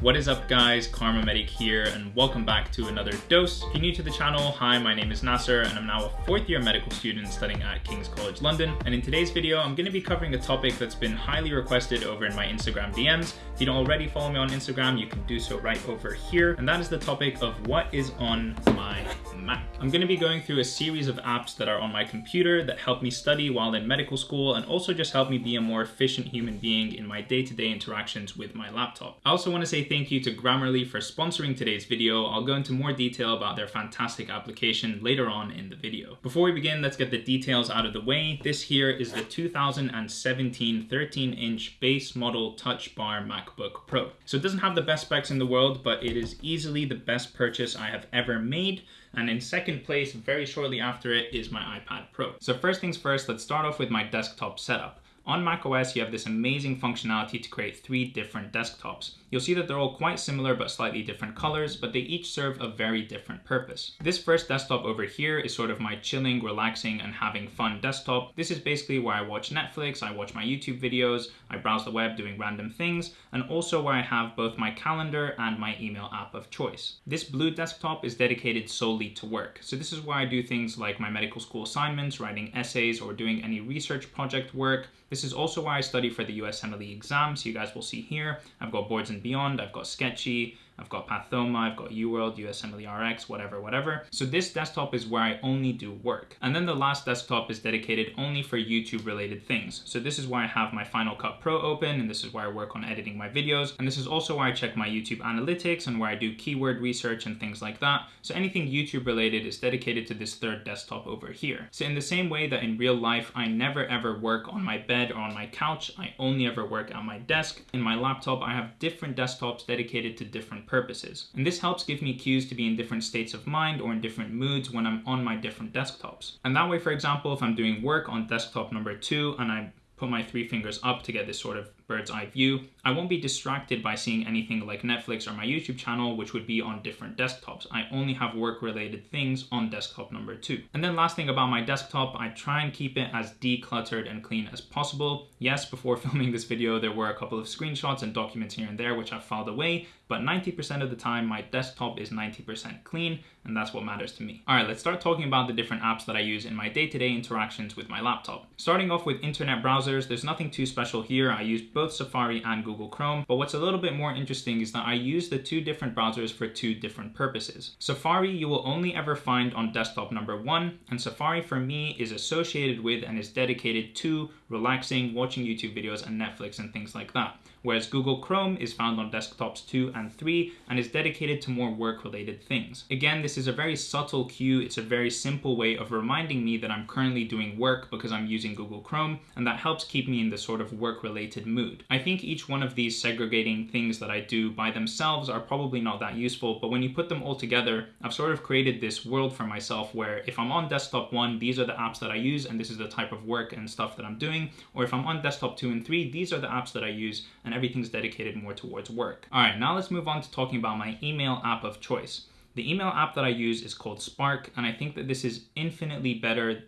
What is up guys, Kharma Medic here and welcome back to another dose. If you're new to the channel, hi, my name is Nasser and I'm now a fourth year medical student studying at King's College London. And in today's video, I'm gonna be covering a topic that's been highly requested over in my Instagram DMs. If you don't already follow me on Instagram, you can do so right over here. And that is the topic of what is on my Mac. I'm gonna be going through a series of apps that are on my computer that help me study while in medical school and also just help me be a more efficient human being in my day-to-day -day interactions with my laptop. I also wanna say thank you to Grammarly for sponsoring today's video. I'll go into more detail about their fantastic application later on in the video. Before we begin, let's get the details out of the way. This here is the 2017 13-inch base model Touch Bar MacBook Pro. So it doesn't have the best specs in the world, but it is easily the best purchase I have ever made. And in second place, very shortly after it, is my iPad Pro. So first things first, let's start off with my desktop setup. On macOS, you have this amazing functionality to create three different desktops. You'll see that they're all quite similar but slightly different colors, but they each serve a very different purpose. This first desktop over here is sort of my chilling, relaxing, and having fun desktop. This is basically where I watch Netflix, I watch my YouTube videos, I browse the web doing random things, and also where I have both my calendar and my email app of choice. This blue desktop is dedicated solely to work. So this is where I do things like my medical school assignments, writing essays, or doing any research project work. This is also why I study for the USMLE exam, so you guys will see here, I've got boards and beyond, I've got Sketchy, I've got Pathoma, I've got UWorld, USMLE RX, whatever, whatever. So this desktop is where I only do work. And then the last desktop is dedicated only for YouTube related things. So this is where I have my Final Cut Pro open, and this is where I work on editing my videos. And this is also where I check my YouTube analytics and where I do keyword research and things like that. So anything YouTube related is dedicated to this third desktop over here. So in the same way that in real life, I never ever work on my bed or on my couch, I only ever work at my desk. In my laptop, I have different desktops dedicated to different purposes. And this helps give me cues to be in different states of mind or in different moods when I'm on my different desktops. And that way, for example, if I'm doing work on desktop number two and I put my three fingers up to get this sort of bird's eye view. I won't be distracted by seeing anything like Netflix or my YouTube channel, which would be on different desktops. I only have work related things on desktop number two. And then last thing about my desktop, I try and keep it as decluttered and clean as possible. Yes, before filming this video, there were a couple of screenshots and documents here and there, which I filed away, but 90% of the time, my desktop is 90% clean, and that's what matters to me. All right, let's start talking about the different apps that I use in my day-to-day -day interactions with my laptop. Starting off with internet browsers, there's nothing too special here. I use both Safari and Google Chrome. But what's a little bit more interesting is that I use the two different browsers for two different purposes. Safari you will only ever find on desktop number one, and Safari for me is associated with and is dedicated to relaxing, watching YouTube videos and Netflix and things like that whereas Google Chrome is found on desktops 2 and 3 and is dedicated to more work-related things. Again, this is a very subtle cue, it's a very simple way of reminding me that I'm currently doing work because I'm using Google Chrome, and that helps keep me in the sort of work-related mood. I think each one of these segregating things that I do by themselves are probably not that useful, but when you put them all together, I've sort of created this world for myself where if I'm on desktop 1, these are the apps that I use, and this is the type of work and stuff that I'm doing, or if I'm on desktop 2 and 3, these are the apps that I use, and everything's dedicated more towards work. All right, now let's move on to talking about my email app of choice. The email app that I use is called Spark, and I think that this is infinitely better.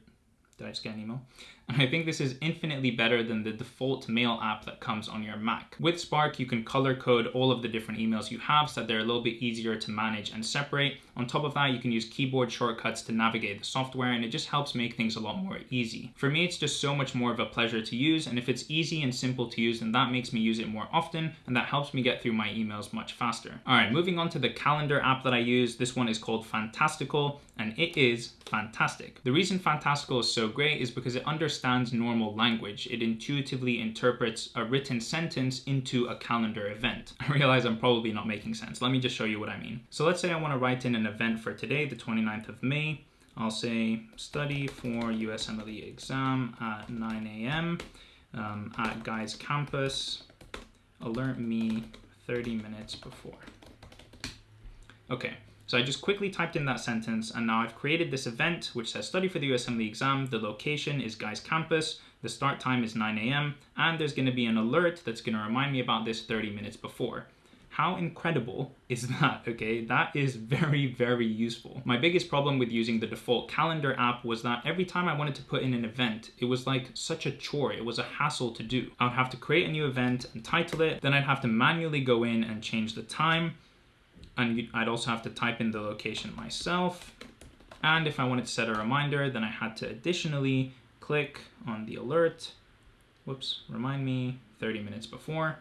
Did I just get an email? And I think this is infinitely better than the default mail app that comes on your Mac. With Spark, you can color code all of the different emails you have so that they're a little bit easier to manage and separate. On top of that, you can use keyboard shortcuts to navigate the software and it just helps make things a lot more easy. For me, it's just so much more of a pleasure to use and if it's easy and simple to use, then that makes me use it more often and that helps me get through my emails much faster. All right, moving on to the calendar app that I use. This one is called Fantastical and it is fantastic. The reason Fantastical is so great is because it understands normal language. It intuitively interprets a written sentence into a calendar event. I realize I'm probably not making sense. Let me just show you what I mean. So let's say I want to write in an event for today, the 29th of May. I'll say study for USMLE exam at 9 a.m. Um, at Guy's campus. Alert me 30 minutes before. Okay, so I just quickly typed in that sentence and now I've created this event which says study for the USMLE exam. The location is Guy's campus. The start time is 9 a.m. and there's gonna be an alert that's gonna remind me about this 30 minutes before. How incredible is that, okay? That is very, very useful. My biggest problem with using the default calendar app was that every time I wanted to put in an event, it was like such a chore. It was a hassle to do. I would have to create a new event and title it, then I'd have to manually go in and change the time, and I'd also have to type in the location myself. And if I wanted to set a reminder, then I had to additionally click on the alert. Whoops, remind me 30 minutes before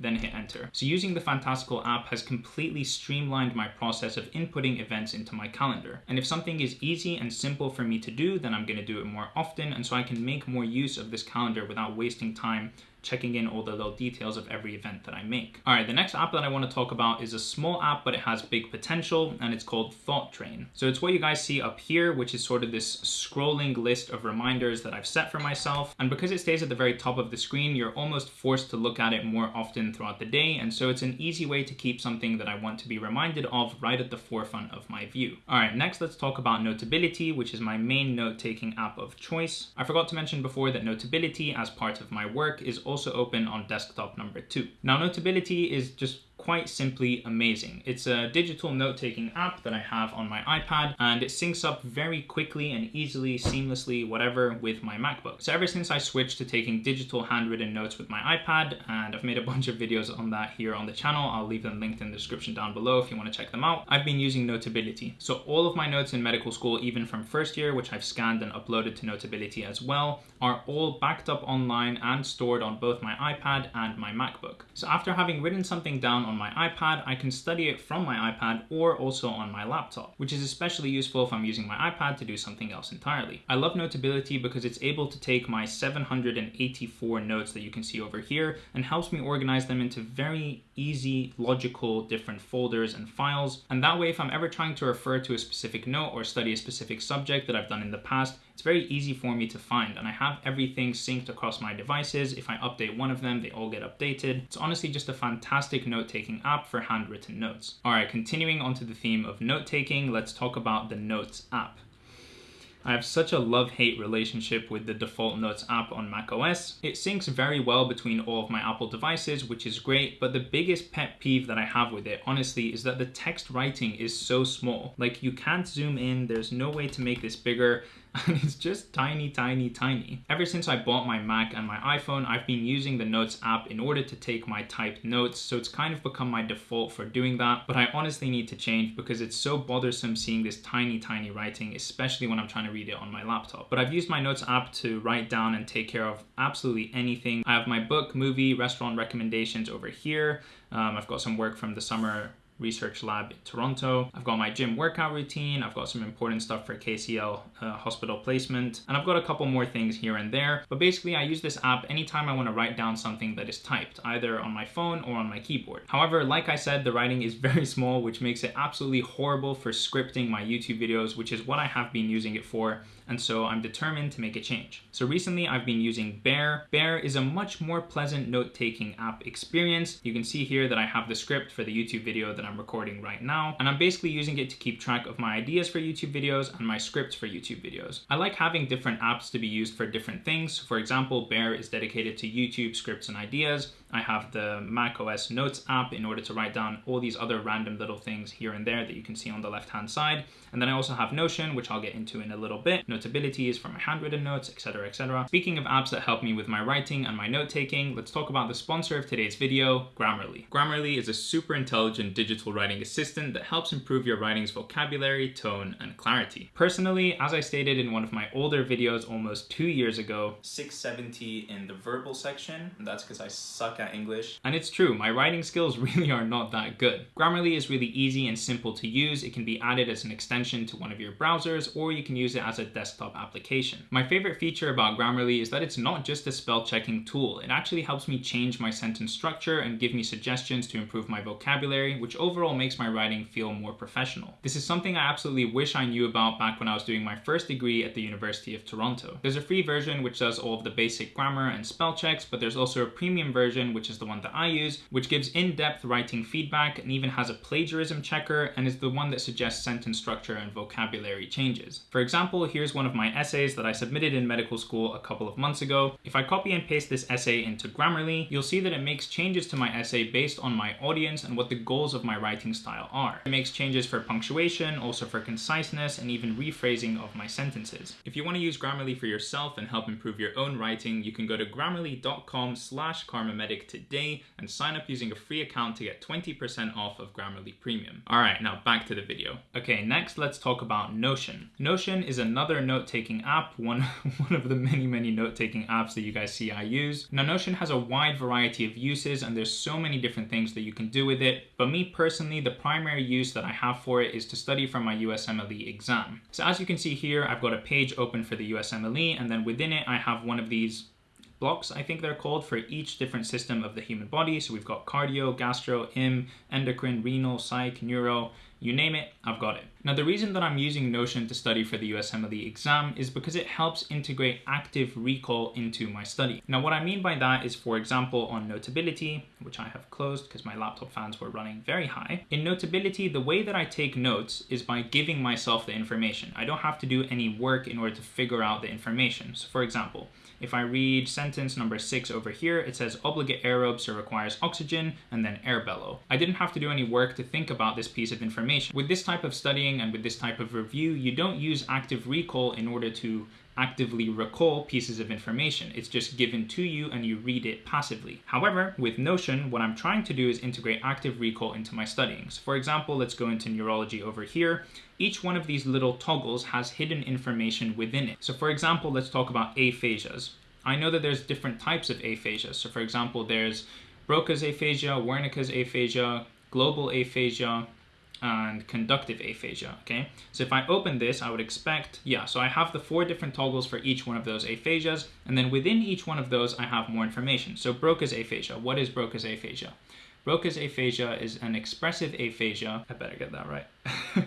then hit enter. So using the Fantastical app has completely streamlined my process of inputting events into my calendar. And if something is easy and simple for me to do, then I'm gonna do it more often and so I can make more use of this calendar without wasting time checking in all the little details of every event that I make. All right, the next app that I want to talk about is a small app, but it has big potential, and it's called Thought Train. So it's what you guys see up here, which is sort of this scrolling list of reminders that I've set for myself. And because it stays at the very top of the screen, you're almost forced to look at it more often throughout the day. And so it's an easy way to keep something that I want to be reminded of right at the forefront of my view. All right, next let's talk about Notability, which is my main note-taking app of choice. I forgot to mention before that Notability, as part of my work, is also open on desktop number two. Now Notability is just quite simply amazing. It's a digital note-taking app that I have on my iPad and it syncs up very quickly and easily, seamlessly, whatever, with my MacBook. So ever since I switched to taking digital handwritten notes with my iPad, and I've made a bunch of videos on that here on the channel, I'll leave them linked in the description down below if you want to check them out, I've been using Notability. So all of my notes in medical school, even from first year, which I've scanned and uploaded to Notability as well, are all backed up online and stored on both my iPad and my MacBook. So after having written something down on my iPad, I can study it from my iPad or also on my laptop, which is especially useful if I'm using my iPad to do something else entirely. I love Notability because it's able to take my 784 notes that you can see over here and helps me organize them into very easy, logical, different folders and files. And that way, if I'm ever trying to refer to a specific note or study a specific subject that I've done in the past, it's very easy for me to find and I have everything synced across my devices. If I update one of them, they all get updated. It's honestly just a fantastic note-taking app for handwritten notes. All right, continuing onto the theme of note-taking, let's talk about the Notes app. I have such a love-hate relationship with the default Notes app on macOS. It syncs very well between all of my Apple devices, which is great, but the biggest pet peeve that I have with it, honestly, is that the text writing is so small. Like, you can't zoom in, there's no way to make this bigger, and it's just tiny, tiny, tiny. Ever since I bought my Mac and my iPhone, I've been using the Notes app in order to take my typed notes, so it's kind of become my default for doing that, but I honestly need to change because it's so bothersome seeing this tiny, tiny writing, especially when I'm trying to read it on my laptop. But I've used my Notes app to write down and take care of absolutely anything. I have my book, movie, restaurant recommendations over here. Um, I've got some work from the summer research lab in Toronto. I've got my gym workout routine. I've got some important stuff for KCL uh, hospital placement. And I've got a couple more things here and there. But basically I use this app anytime I want to write down something that is typed, either on my phone or on my keyboard. However, like I said, the writing is very small, which makes it absolutely horrible for scripting my YouTube videos, which is what I have been using it for and so I'm determined to make a change. So recently I've been using Bear. Bear is a much more pleasant note-taking app experience. You can see here that I have the script for the YouTube video that I'm recording right now, and I'm basically using it to keep track of my ideas for YouTube videos and my scripts for YouTube videos. I like having different apps to be used for different things. For example, Bear is dedicated to YouTube scripts and ideas. I have the Mac OS Notes app in order to write down all these other random little things here and there that you can see on the left-hand side. And then I also have Notion, which I'll get into in a little bit. Notability is for my handwritten notes, etc, etc. Speaking of apps that help me with my writing and my note-taking, let's talk about the sponsor of today's video, Grammarly. Grammarly is a super intelligent digital writing assistant that helps improve your writing's vocabulary, tone, and clarity. Personally, as I stated in one of my older videos almost two years ago, 670 in the verbal section, that's because I suck English. And it's true, my writing skills really are not that good. Grammarly is really easy and simple to use. It can be added as an extension to one of your browsers, or you can use it as a desktop application. My favorite feature about Grammarly is that it's not just a spell checking tool. It actually helps me change my sentence structure and give me suggestions to improve my vocabulary, which overall makes my writing feel more professional. This is something I absolutely wish I knew about back when I was doing my first degree at the University of Toronto. There's a free version which does all of the basic grammar and spell checks, but there's also a premium version Which is the one that I use, which gives in-depth writing feedback and even has a plagiarism checker and is the one that suggests sentence structure and vocabulary changes. For example, here's one of my essays that I submitted in medical school a couple of months ago. If I copy and paste this essay into Grammarly, you'll see that it makes changes to my essay based on my audience and what the goals of my writing style are. It makes changes for punctuation, also for conciseness, and even rephrasing of my sentences. If you want to use Grammarly for yourself and help improve your own writing, you can go to grammarly.com slash kharmamedic today and sign up using a free account to get 20% off of Grammarly Premium. All right, now back to the video. Okay, next let's talk about Notion. Notion is another note-taking app, one, one of the many, many note-taking apps that you guys see I use. Now Notion has a wide variety of uses and there's so many different things that you can do with it, but me personally, the primary use that I have for it is to study for my USMLE exam. So as you can see here, I've got a page open for the USMLE and then within it I have one of these blocks, I think they're called, for each different system of the human body. So we've got cardio, gastro, im, endocrine, renal, psych, neuro, you name it, I've got it. Now the reason that I'm using Notion to study for the USMLE exam is because it helps integrate active recall into my study. Now what I mean by that is for example on Notability, which I have closed because my laptop fans were running very high. In Notability, the way that I take notes is by giving myself the information. I don't have to do any work in order to figure out the information. So for example, if I read sentence number six over here, it says obligate aerobes requires oxygen, and then air bellow. I didn't have to do any work to think about this piece of information. With this type of studying and with this type of review, you don't use active recall in order to actively recall pieces of information. It's just given to you and you read it passively. However, with Notion, what I'm trying to do is integrate active recall into my studying. So for example, let's go into neurology over here. Each one of these little toggles has hidden information within it. So for example, let's talk about aphasias. I know that there's different types of aphasia. So for example, there's Broca's aphasia, Wernicke's aphasia, global aphasia, and conductive aphasia, okay? So if I open this, I would expect, yeah, so I have the four different toggles for each one of those aphasias, and then within each one of those, I have more information. So Broca's aphasia, what is Broca's aphasia? Broca's aphasia is an expressive aphasia, I better get that right.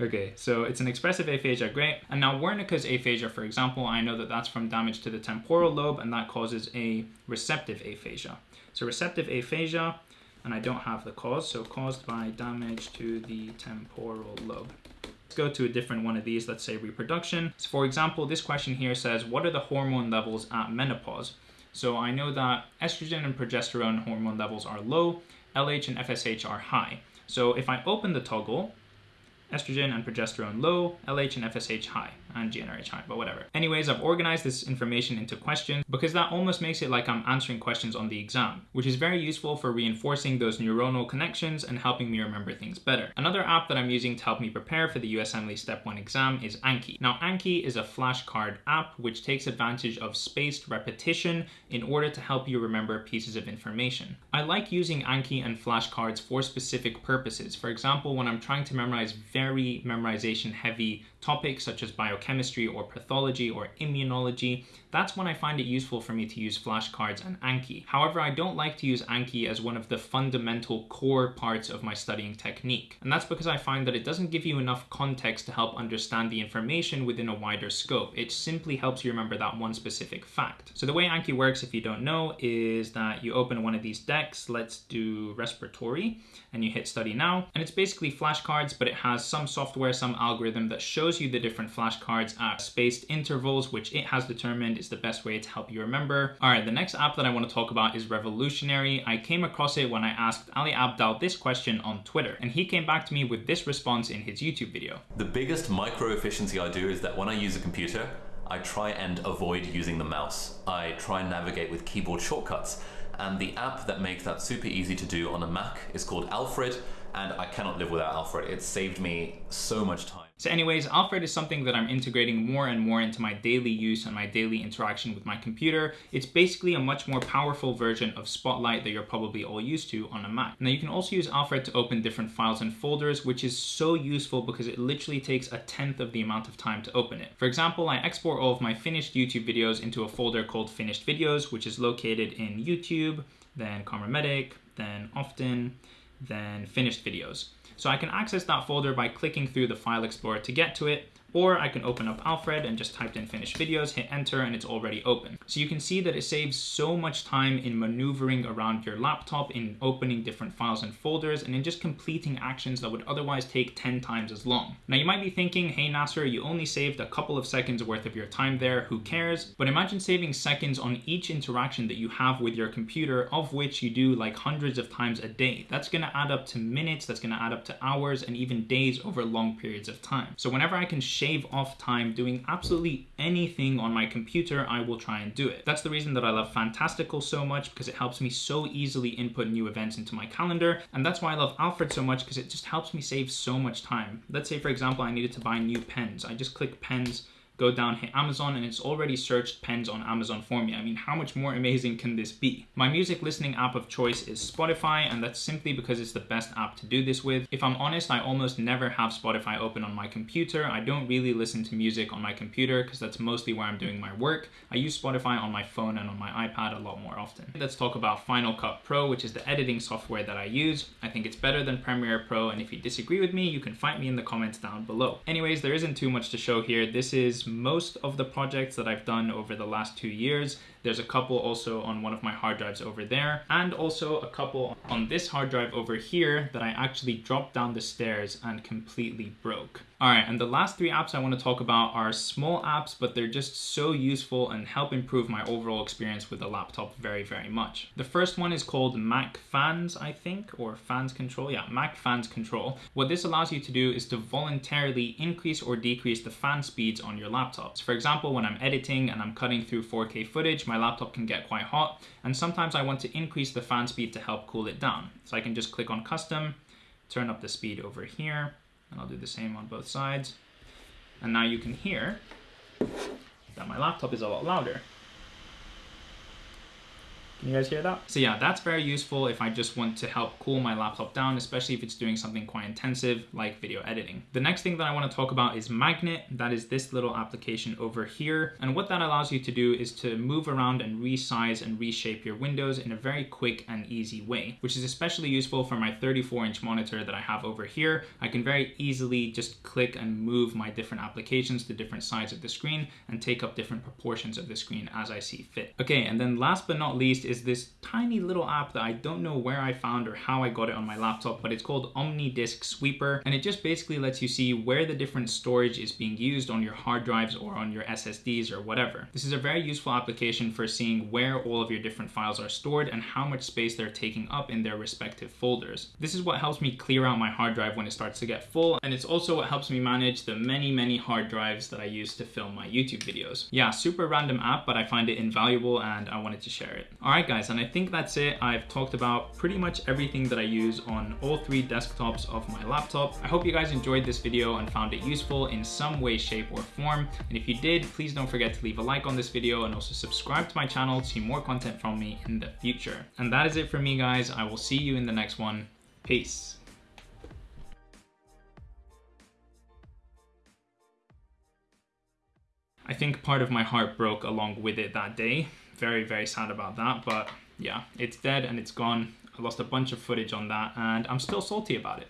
Okay, so it's an expressive aphasia, great. And now Wernicke's aphasia, for example, I know that that's from damage to the temporal lobe and that causes a receptive aphasia. So receptive aphasia and I don't have the cause, so caused by damage to the temporal lobe. Let's go to a different one of these, let's say reproduction. So for example, this question here says, what are the hormone levels at menopause? So I know that estrogen and progesterone hormone levels are low, LH and FSH are high. So if I open the toggle, estrogen and progesterone low, LH and FSH high, and GnRH high, but whatever. Anyways, I've organized this information into questions because that almost makes it like I'm answering questions on the exam, which is very useful for reinforcing those neuronal connections and helping me remember things better. Another app that I'm using to help me prepare for the USMLE Step 1 exam is Anki. Now, Anki is a flashcard app which takes advantage of spaced repetition in order to help you remember pieces of information. I like using Anki and flashcards for specific purposes. For example, when I'm trying to memorize very memorization heavy topics such as biochemistry or pathology or immunology, that's when I find it useful for me to use flashcards and Anki. However, I don't like to use Anki as one of the fundamental core parts of my studying technique. And that's because I find that it doesn't give you enough context to help understand the information within a wider scope. It simply helps you remember that one specific fact. So the way Anki works, if you don't know, is that you open one of these decks, let's do respiratory, and you hit study now. And it's basically flashcards, but it has some software, some algorithm that shows you the different flashcards at spaced intervals, which it has determined is the best way to help you remember. All right, the next app that I want to talk about is Revolutionary. I came across it when I asked Ali Abdaal this question on Twitter, and he came back to me with this response in his YouTube video. The biggest micro efficiency I do is that when I use a computer, I try and avoid using the mouse. I try and navigate with keyboard shortcuts. And the app that makes that super easy to do on a Mac is called Alfred, and I cannot live without Alfred. It saved me so much time. So anyways, Alfred is something that I'm integrating more and more into my daily use and my daily interaction with my computer. It's basically a much more powerful version of Spotlight that you're probably all used to on a Mac. Now you can also use Alfred to open different files and folders, which is so useful because it literally takes a tenth of the amount of time to open it. For example, I export all of my finished YouTube videos into a folder called Finished Videos, which is located in YouTube, then Medic, then Often, then Finished Videos. So I can access that folder by clicking through the file explorer to get to it, Or I can open up Alfred and just type in finished videos, hit enter, and it's already open. So you can see that it saves so much time in maneuvering around your laptop, in opening different files and folders, and in just completing actions that would otherwise take 10 times as long. Now you might be thinking, hey Nasser, you only saved a couple of seconds worth of your time there, who cares? But imagine saving seconds on each interaction that you have with your computer, of which you do like hundreds of times a day. That's gonna add up to minutes, that's gonna add up to hours, and even days over long periods of time. So whenever I can shave off time doing absolutely anything on my computer, I will try and do it. That's the reason that I love Fantastical so much because it helps me so easily input new events into my calendar. And that's why I love Alfred so much because it just helps me save so much time. Let's say, for example, I needed to buy new pens. I just click pens go down, hit Amazon, and it's already searched pens on Amazon for me. I mean, how much more amazing can this be? My music listening app of choice is Spotify, and that's simply because it's the best app to do this with. If I'm honest, I almost never have Spotify open on my computer. I don't really listen to music on my computer because that's mostly where I'm doing my work. I use Spotify on my phone and on my iPad a lot more often. Let's talk about Final Cut Pro, which is the editing software that I use. I think it's better than Premiere Pro, and if you disagree with me, you can fight me in the comments down below. Anyways, there isn't too much to show here. This is most of the projects that I've done over the last two years. There's a couple also on one of my hard drives over there, and also a couple on this hard drive over here that I actually dropped down the stairs and completely broke. All right, and the last three apps I want to talk about are small apps, but they're just so useful and help improve my overall experience with the laptop very, very much. The first one is called Mac Fans, I think, or Fans Control. Yeah, Mac Fans Control. What this allows you to do is to voluntarily increase or decrease the fan speeds on your laptops. For example, when I'm editing and I'm cutting through 4K footage, my laptop can get quite hot, and sometimes I want to increase the fan speed to help cool it down. So I can just click on Custom, turn up the speed over here, and I'll do the same on both sides. And now you can hear that my laptop is a lot louder. Can you guys hear that? So yeah, that's very useful if I just want to help cool my laptop down, especially if it's doing something quite intensive like video editing. The next thing that I want to talk about is Magnet. That is this little application over here. And what that allows you to do is to move around and resize and reshape your windows in a very quick and easy way, which is especially useful for my 34 inch monitor that I have over here. I can very easily just click and move my different applications to different sides of the screen and take up different proportions of the screen as I see fit. Okay, and then last but not least is this tiny little app that I don't know where I found or how I got it on my laptop, but it's called OmniDisk Sweeper. And it just basically lets you see where the different storage is being used on your hard drives or on your SSDs or whatever. This is a very useful application for seeing where all of your different files are stored and how much space they're taking up in their respective folders. This is what helps me clear out my hard drive when it starts to get full. And it's also what helps me manage the many, many hard drives that I use to film my YouTube videos. Yeah, super random app, but I find it invaluable and I wanted to share it. All right, right guys, and I think that's it. I've talked about pretty much everything that I use on all three desktops of my laptop. I hope you guys enjoyed this video and found it useful in some way, shape, or form. And if you did, please don't forget to leave a like on this video and also subscribe to my channel to see more content from me in the future. And that is it for me guys. I will see you in the next one. Peace. I think part of my heart broke along with it that day very, very sad about that. But yeah, it's dead and it's gone. I lost a bunch of footage on that and I'm still salty about it.